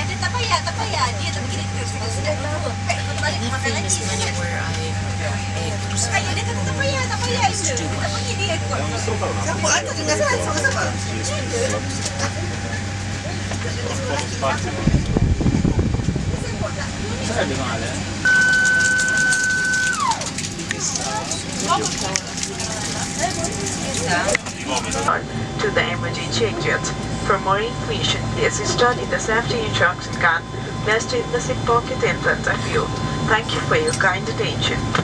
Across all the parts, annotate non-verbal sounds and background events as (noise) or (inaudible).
"Apa kata ayah dia tak payah, tak payah." Dia tak begini terus. Sudah tahu. Eh, kau balik makan lagi. Ayah dia kata tak payah, tak payah itu. Kita pergi dia ikut. Siapa atas dengan saya? Sama-sama. to the emergency exit. For more information, please study the safety instruction card placed in the seat pocket in front of you. Thank you for your kind attention.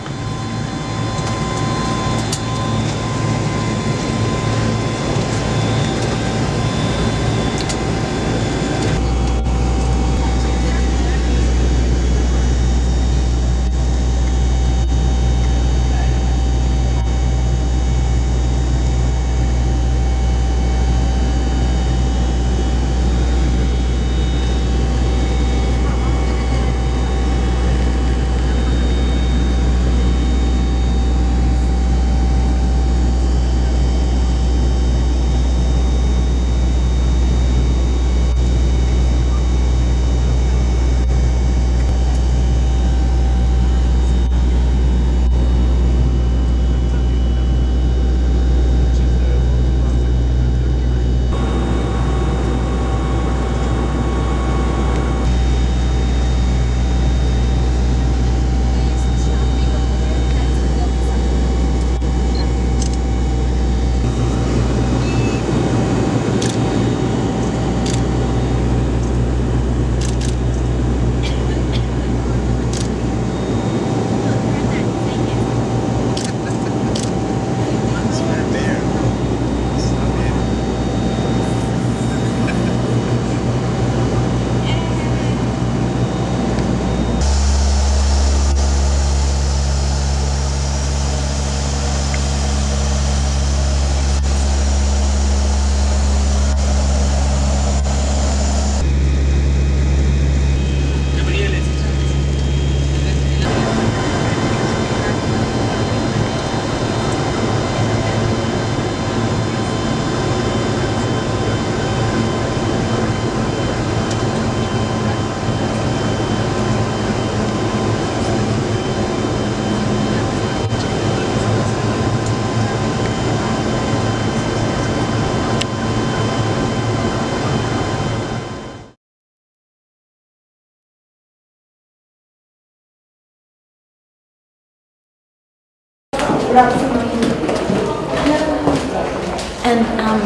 And um,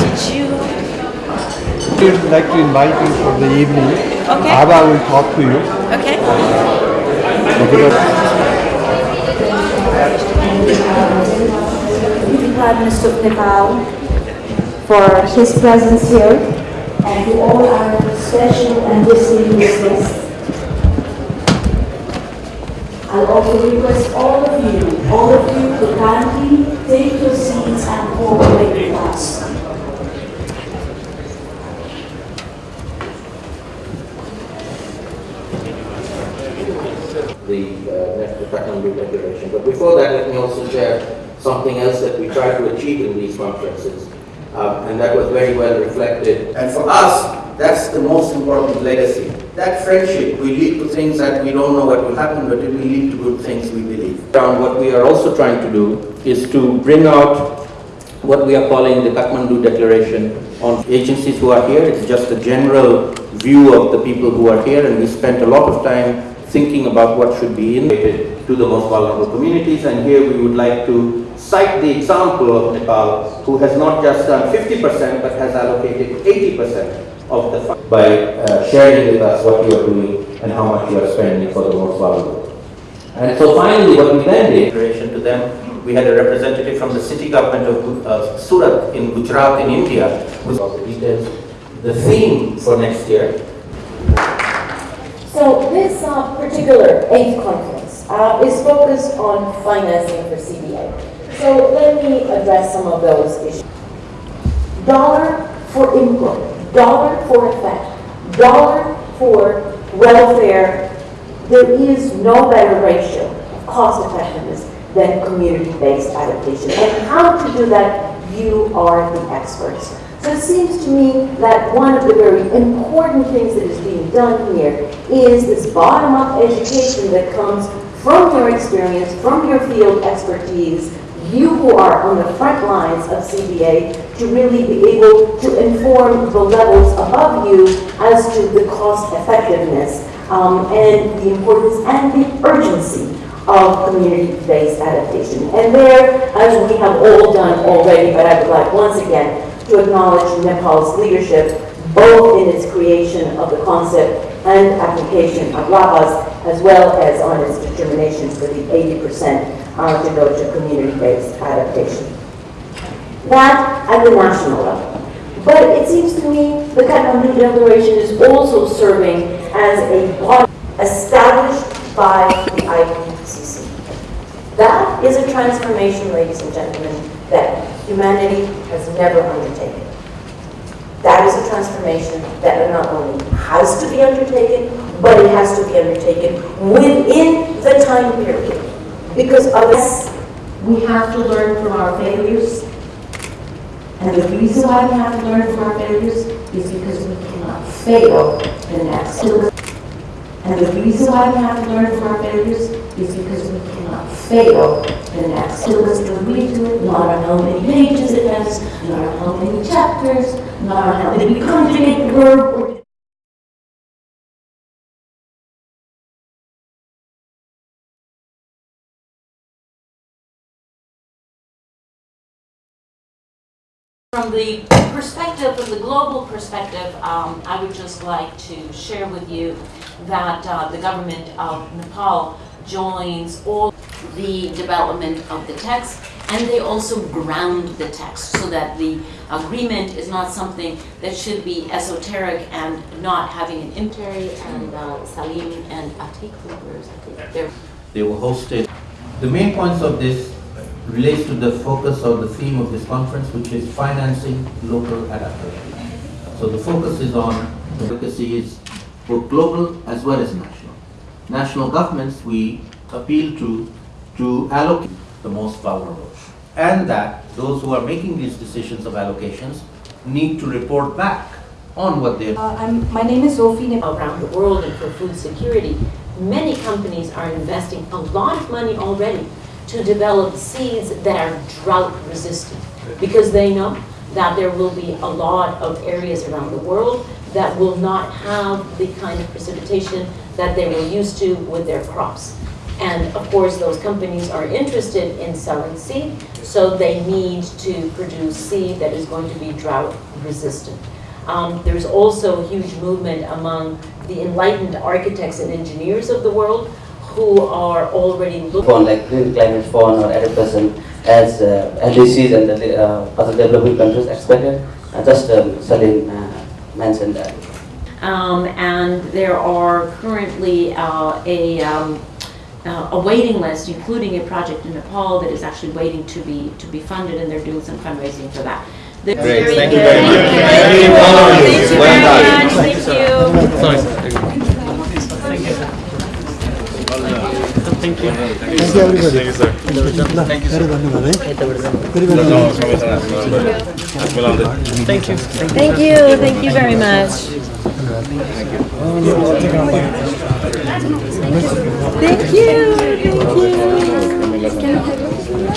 did you? would like to invite you for the evening. Okay. Abba will talk to you. Okay. the Prime Minister of Nepal for his presence here and to all our special and distinguished guests. I'll also request all of you, all of you to kindly take your seats and cooperate with us. the uh, the Kathmandu Declaration. But before that, let me also share something else that we try to achieve in these conferences, um, and that was very well reflected. And for us, that's the most important legacy. That friendship will lead to things that we don't know what will happen, but it will lead to good things, we believe. Down, what we are also trying to do is to bring out what we are calling the Kathmandu Declaration on agencies who are here. It's just a general view of the people who are here, and we spent a lot of time thinking about what should be innovated to the most vulnerable communities. And here we would like to cite the example of Nepal, who has not just done 50%, but has allocated 80% of the fund by uh, sharing with us what you are doing and how much you are spending for the most vulnerable. And so finally, what we then did, declaration to them, we had a representative from the city government of uh, Surat in Gujarat in India, with all the details. The theme for next year So this uh, particular eighth conference uh, is focused on financing for CBA. So let me address some of those issues. Dollar for input, dollar for effect, dollar for welfare. There is no better ratio of cost effectiveness than community-based adaptation. And how to do that, you are the experts. So it seems to me that one of the very important things that is being done here is this bottom-up education that comes from your experience, from your field expertise, you who are on the front lines of CBA to really be able to inform the levels above you as to the cost effectiveness um, and the importance and the urgency of community-based adaptation. And there, as we have all done already, but I would like once again to acknowledge Nepal's leadership, both in its creation of the concept and application of LAPAS, as well as on its determination for the 80% uh, to go to community-based adaptation. That at the national level. But it seems to me the Kathmandu Declaration is also serving as a body established by the IPCC. That is a transformation, ladies and gentlemen, that humanity has never undertaken. That is a transformation that not only has to be undertaken, but it has to be undertaken within the time period. Because otherwise, we have to learn from our failures. And the reason why we have to learn from our failures is because we cannot fail the next. And the reason why we have to learn from our failures is because we cannot fail the next. So let's read to it, not on how many pages it has, not on how many chapters, not on how many conjugate verb From the perspective, from the global perspective, um, I would just like to share with you that uh, the government of Nepal joins all the development of the text and they also ground the text so that the agreement is not something that should be esoteric and not having an impact. And uh, Salim and Atik, They were hosted. The main points of this relates to the focus of the theme of this conference, which is financing local adaptation. So the focus is on advocacy is both global as well as national. National governments, we appeal to to allocate the most vulnerable. And that those who are making these decisions of allocations need to report back on what they're Uh, I'm, my name is Sophie around the world and for food security. Many companies are investing a lot of money already to develop seeds that are drought resistant because they know that there will be a lot of areas around the world that will not have the kind of precipitation that they were used to with their crops. And of course, those companies are interested in selling seed, so they need to produce seed that is going to be drought resistant. Um, there's also a huge movement among the enlightened architects and engineers of the world who are already looking fund like green climate fund or adaptation as uh, LDCs and the uh, other developing countries expected. Uh, just um, Salim uh, mentioned that. Um, and there are currently uh, a, um, uh, a waiting list, including a project in Nepal that is actually waiting to be to be funded, and they're doing some fundraising for that. Great, thank you very much. Thank you Thank you. very Well much. Thank you. Sorry, sir. Thank you. Thank you, everybody. Thank you, sir. Thank you, sir. Very, very nice. Thank you. Thank you, thank you very much. Thank you, thank you.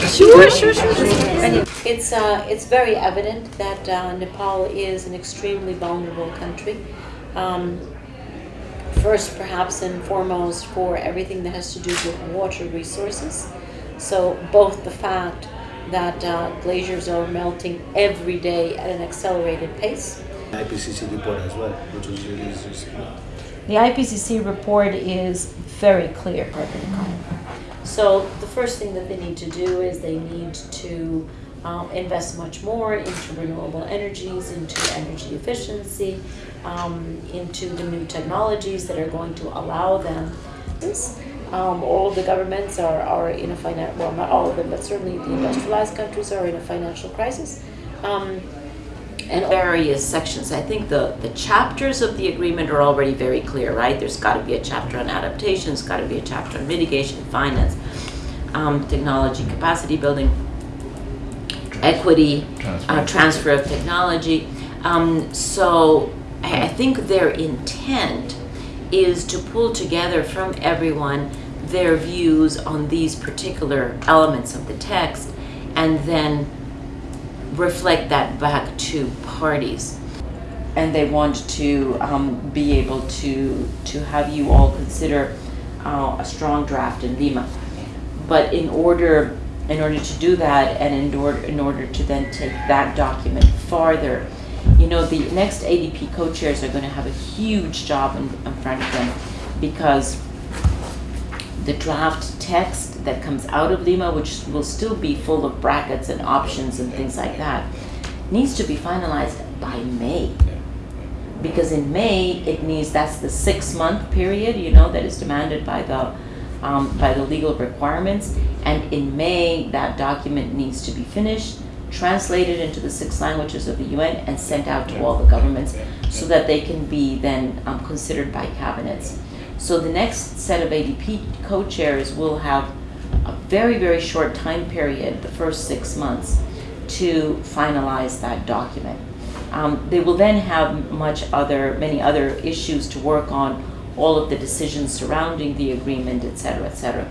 Sure, sure, sure. It's, uh, it's very evident that uh, Nepal is an extremely vulnerable country. Um, first, perhaps and foremost, for everything that has to do with water resources. So, both the fact that uh, glaciers are melting every day at an accelerated pace. IPCC report as well, which was released recently. The IPCC report is very clear. So the first thing that they need to do is they need to um, invest much more into renewable energies, into energy efficiency, um, into the new technologies that are going to allow them. Um, all the governments are, are in a financial, well, not all of them, but certainly the industrialized countries are in a financial crisis. Um, and various sections. I think the, the chapters of the agreement are already very clear, right? There's got to be a chapter on adaptation, there's got to be a chapter on mitigation, finance, um, technology, capacity building, equity, uh, transfer of technology. Um, so I, I think their intent is to pull together from everyone their views on these particular elements of the text and then reflect that back to parties. And they want to um, be able to, to have you all consider uh, a strong draft in Lima. But in order, in order to do that and in order, in order to then take that document farther, you know, the next ADP co-chairs are going to have a huge job in, in front of them because the draft text that comes out of Lima, which will still be full of brackets and options and things like that, needs to be finalized by May. Because in May, it needs, that's the six-month period, you know, that is demanded by the, um, by the legal requirements. And in May, that document needs to be finished, translated into the six languages of the UN, and sent out to all the governments so that they can be then um, considered by cabinets. So the next set of ADP co-chairs will have a very, very short time period, the first six months, to finalize that document. Um, they will then have much other, many other issues to work on, all of the decisions surrounding the agreement, et cetera, et cetera.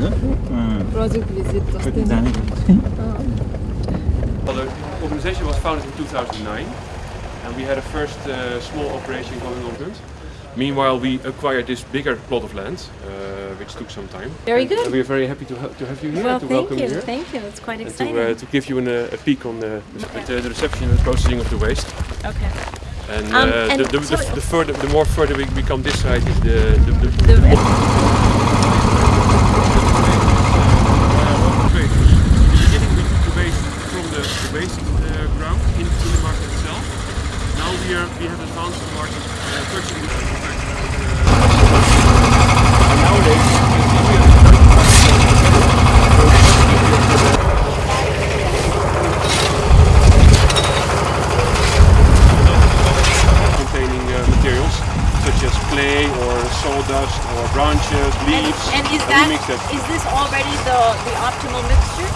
Roze vizit Well, the (laughs) organization was founded in 2009 and we had a first uh, small operation going on. Meanwhile, we acquired this bigger plot of land, uh, which took some time. Very And- good. And we are very happy to, ha- to have you here, Well, to thank welcome you, you here. thank you, it's quite and exciting. to, uh, to give you an, uh, a peek on the, the, the reception and processing of the waste. Okay. And, Um, uh, and the, the, so- the, the further, the more further we become this side is the, the, the, the, The- more Waste. In the beginning we took the waste from the, the waste uh, ground in, in the market itself. Now we are we have advanced the market uh, purchasing the and nowadays containing uh, materials such as clay or sawdust or branches, leaves. And is we that, mix that. is this already the, the optimal mixture?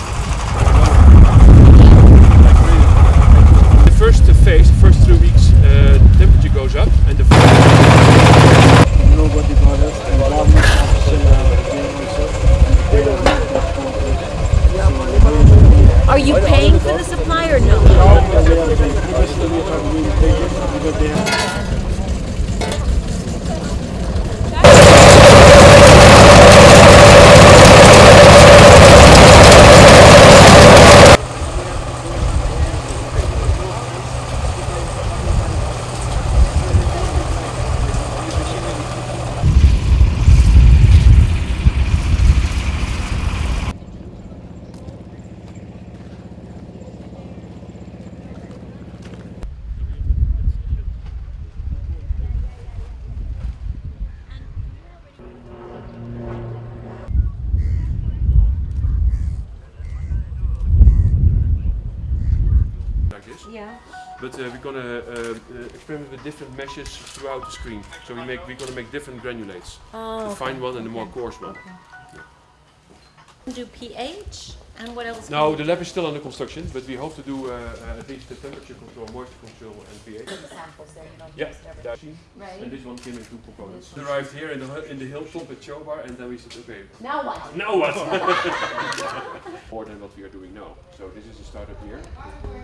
The first phase, the first three weeks, uh, the temperature goes up and the Nobody bothers and government official are there. Are you paying for the supply or no? Previously we thought we would take it because they have like this. Yeah. But uh, we're gonna uh, uh, experiment with different meshes throughout the screen. So we make we're gonna make different granulates. Oh, the okay. fine one and the more coarse one. Do pH and what else? No, the lab is still under construction, but we hope to do uh, uh, at least the temperature control, moisture control, and pH. Samples there. Yeah, that. Right. And this one came in two components. We arrived here in the hu- in the hilltop at Chobar, and then we said, okay. Now what? Now what? (laughs) More than what we are doing now. So this is a startup year,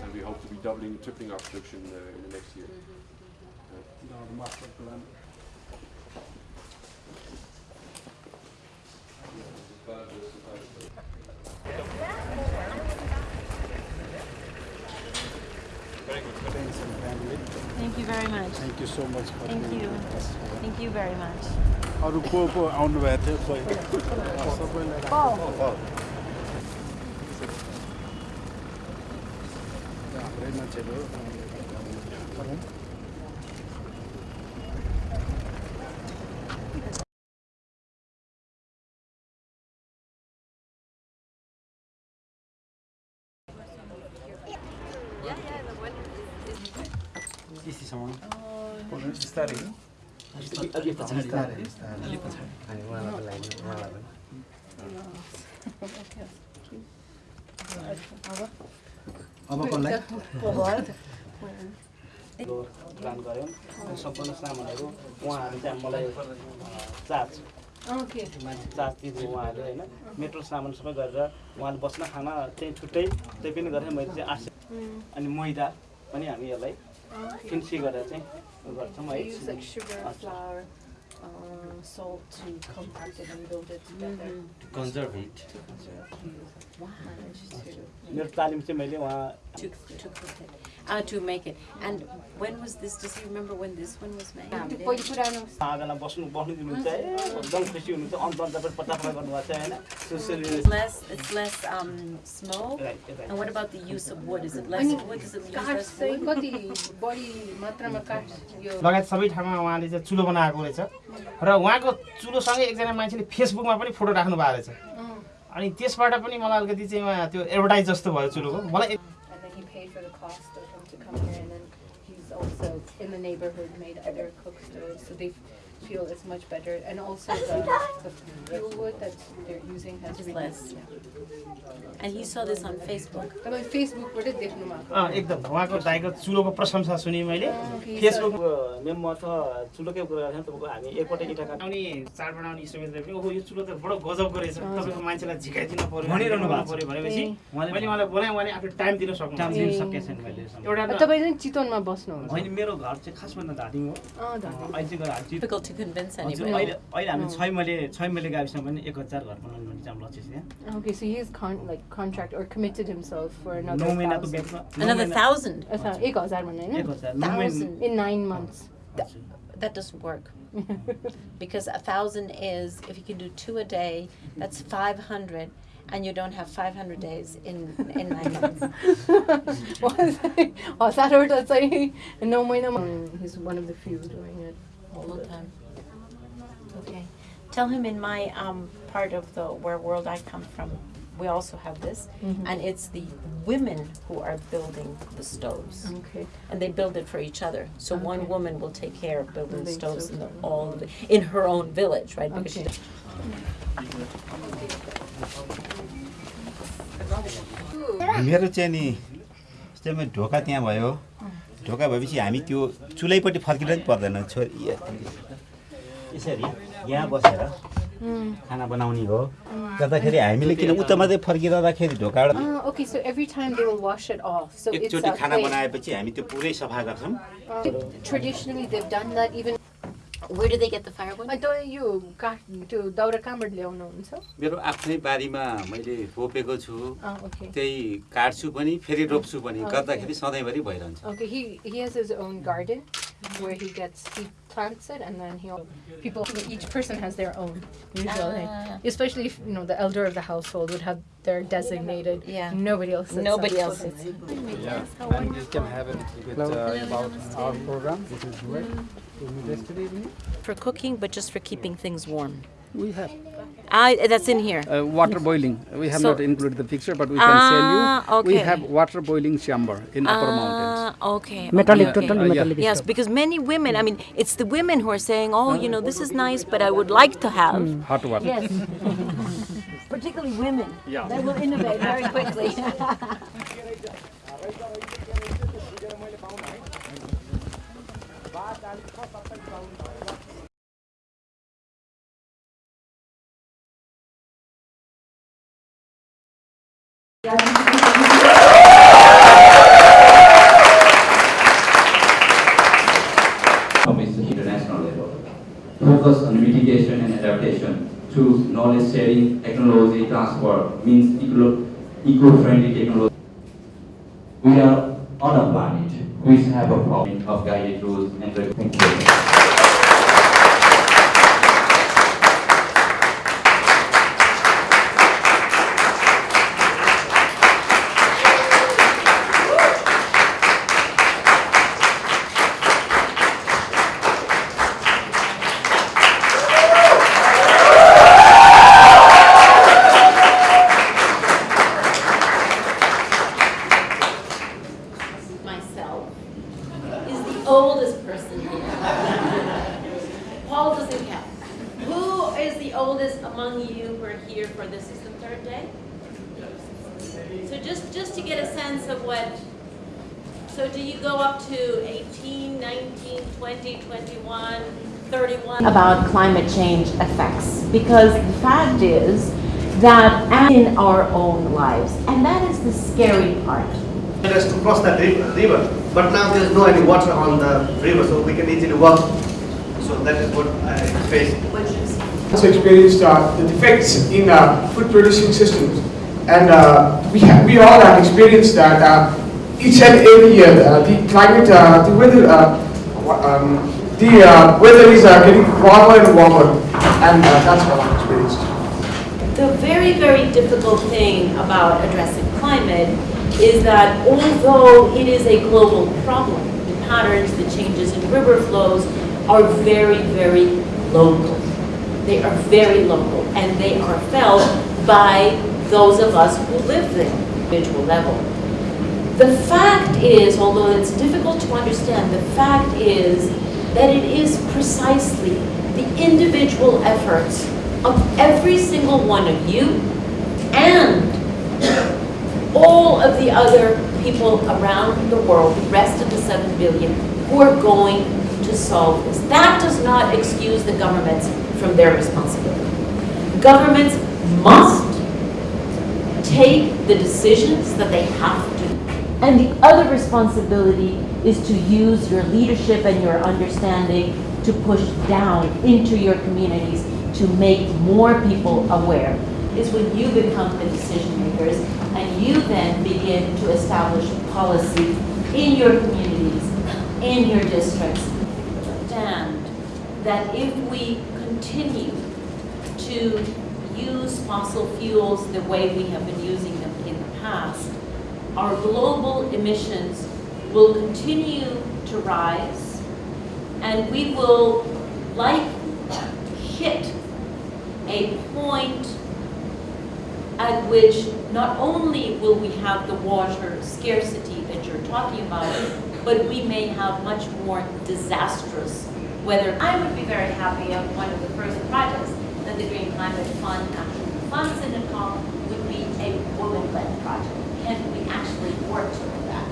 and we hope to be doubling, tripling our production uh, in the next year. master plan. Very good. Friends and family. Thank you very much. Thank you so much for Thank you. Thank you very much. Har du prøvet på at aflevere til for Borg. Borg. Ja, det अब कसलाई plan गऱ्यौँ सम्पूर्ण सामानहरू उहाँहरू चाहिँ मलाई charge मान्छे charge दिनु उहाँहरूले होइन मेट्रो सामान सबै गरेर उहाँले बस्न खाना चाहिँ छुट्टै त्यही पनि गरेर मैले चाहिँ सय अनि मैदा पनि हामी यसलाई फिन्सी गरेर चाहिँ गर्छौँ है uh, salt to compact it and build it together. Conserve hit Managed to. मेरो तालिम चाहिँ मैले उहाँ To, to cook it, uh, to make it. And when was this, does he remember when this one was made? आँगनमा बस्नु बस्नु दिनुहुन्छ है एकदम खुसी हुनुहुन्छ अन्त अन्त छ सुसुली less, it's less um, smoke. Right, right. And what about the use of wood? Is it less wood? Does it less wood? कति बढी मात्रामा काठ यो लगायत सबै ठाउँमा उहाँले चाहिँ चुलो बनाएको रहेछ र उहाँको चुलोसँगै एकजना मान्छेले फेसबुकमा पनि फोटो राख्नु भएको रहेछ। अनि त्यसबाट पनि मलाई अलिकति चाहिँ त्यो एडभर्टाइज जस्तो भयो चुलोको। मलाई feel it's much better. And also the, the fuel wood that they're using has It's reduced. less. And he saw this on Facebook. तपाईँ फेसबुकबाटै देख्नु भएको अँ, एकदम. उहाँको दाइको चुलोको प्रशंसा सुने मैले। फेसबुक मेम म त चुलोकै कुरा गर्थेँ तपाईँको हामी एकपल्ट इँटा काट्नु आउने चाड बनाउने पनि ओहो यो चुलो त बडो गजबको रहेछ तपाईँको मान्छेलाई झिकाइदिनु पर्यो भनिरहनु भएको छ। पर्यो भनेपछि उहाँले मैले उहाँलाई बोलाएँ उहाँले आफू टाइम दिन सक्नु टाइम दिन सकेको छैन मैले एउटा अब तपाईँ चाहिँ चितवनमा बस्नुहुन्छ। होइन मेरो घर चाहिँ खास भन्दा धादिङ हो। अँ, धादिङ। अहिले चाहिँ घर हाल्छु Difficult to convince हजुर, anybody. अहिले अहिले हामी छै मैले छै मैले गाविसमा पनि एक हजार घर बनाउनु भने चाहिँ हाम्रो लक्ष्य छ यहाँ Okay, so he has con like contract or committed himself for another नौ महिनाको thousand. बेचमा नौ Another महिना- thousand? Uh, thou- एक हजार भन्ने होइन? एक हजार, नौ महिना- Thousand. In nine months. That doesn't work. (laughs) Because a thousand is, if you can do two a day, that's five hundred, and you don't have five hundred days in, in nine months. (laughs) हजारवटा चाहिँ नौ महिनामा he's one of the few doing it all Full the time. Okay. Tell him in my um, part of the where world I come from, we also have this, Mhm. and it's the women who are building the stoves. Okay. And they build it for each other. So one Okay. woman will take care of building Building stoves in the, stoves. all of the, in her own village, right? Because she Okay. मेरो चाहिँ नि जस्तै ढोका त्यहाँ भयो ढोका भएपछि हामी त्यो चुलैपट्टि फर्किनु पनि पर्दैन छोरी यसरी यहाँ बसेर खाना बनाउने हो। जाँदाखेरि हामीले किन उता मात्रै फर्किरहँदाखेरि ढोका अ खाना बनाएपछि हामी त्यो पुरै सफा गर्छौँ। मेरो आफ्नै बारीमा मैले रोपेको छु। त्यही काट्छु पनि फेरि रोप्छु पनि। गर्दाखेरि सधैँभरि भइरहन्छ। Where he gets he plants it and then he'll people each person has their own usually Ah. especially if you know the elder of the household would have their designated Yeah. nobody else Nobody up. else sits. Yeah, and you can have a little bit uh, about our program, which is work to evening. For cooking, but just for keeping things warm. We have I, that's in here. uh, water boiling. We have So- not included the picture, but we can send you. Ah, We have water boiling chamber in Upper Mountains. Ah, okay. Metallic, okay, okay. totally Uh, yeah. metallic Yes, because many women, I mean, it's the women who are saying, oh, you know, this is nice, but I would like to have. Hot water. Yes. (laughs) Particularly women. Yeah. They will innovate very quickly. (laughs) knowledge sharing, technology transfer, means eco- eco-friendly about climate change effects because the fact is that in our own lives, and that is the scary part. us to cross that river, river, but now there's no any water on the river, so we can easily walk. So that is what I face. also experienced uh, the defects in uh, food producing systems and uh, we, have, we all have experienced that uh, each and every year uh, the climate, uh, the weather, uh, um, the uh, weather is uh, getting warmer and warmer and uh, that's what I've experienced. The very, very difficult thing about addressing climate is that although it is a global problem, the patterns, the changes in river flows are very, very local. They are very local and they are felt by those of us who live there, individual level. The fact is, although it's difficult to understand, the fact is that it is precisely the individual efforts of every single one of you and all of the other people around the world, the rest of the 7 billion, who are going to solve this. That does not excuse the governments from their responsibility. Governments must take the decisions that they have to. And the other responsibility is to use your leadership and your understanding to push down into your communities to make more people aware. Is when you become the decision makers and you then begin to establish policy in your communities, in your districts. Understand that if we continue to use fossil fuels the way we have been using them in the past, our global emissions will continue to rise and we will likely hit a point at which not only will we have the water scarcity that you're talking about, but we may have much more disastrous weather. I would be very happy if one of the first projects that the Green Climate Fund actually funds in Nepal would be a woman-led project. Can we actually work toward that?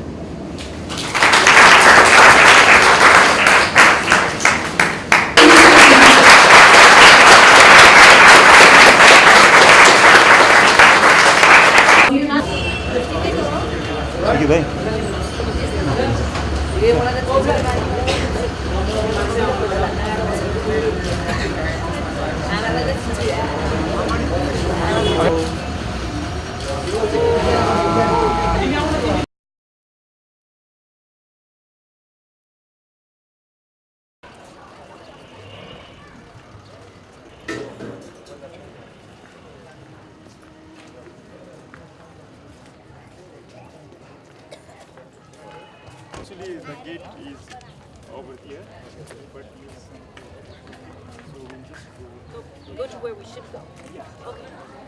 Thank you, भाइ Actually, the gate is over here, but so we'll just go. Go to where we should go. Okay.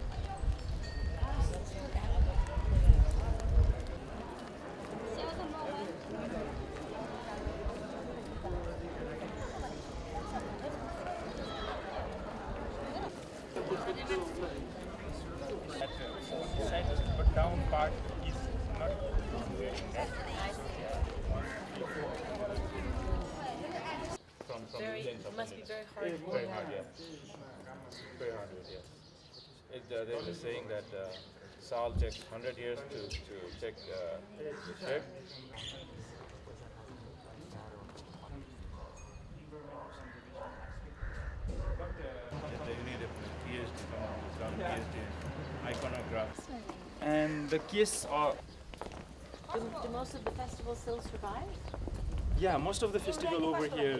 Sal takes 100 years to, to take uh, the ship. And the kiss are... Do, do most of the festival still survive? Yeah, most of the festival over here.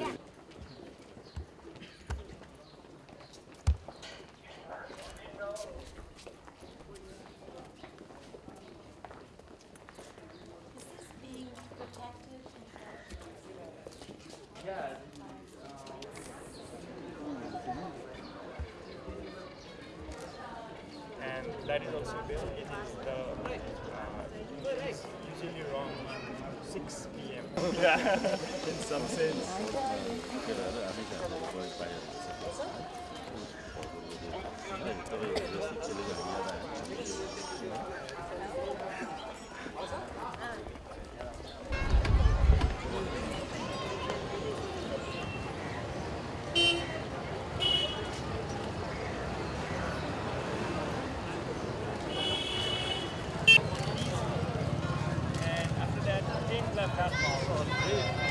fastball.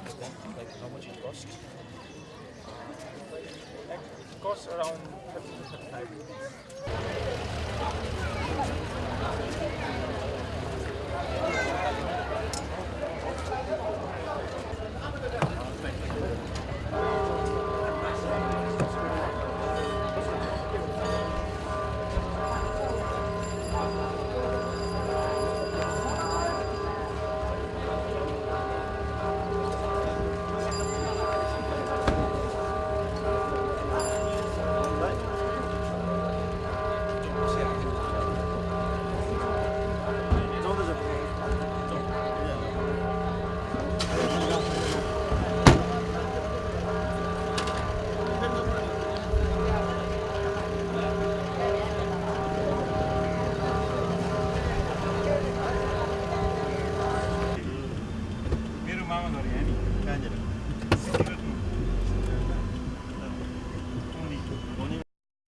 like how much it costs? Like, it costs around 30 to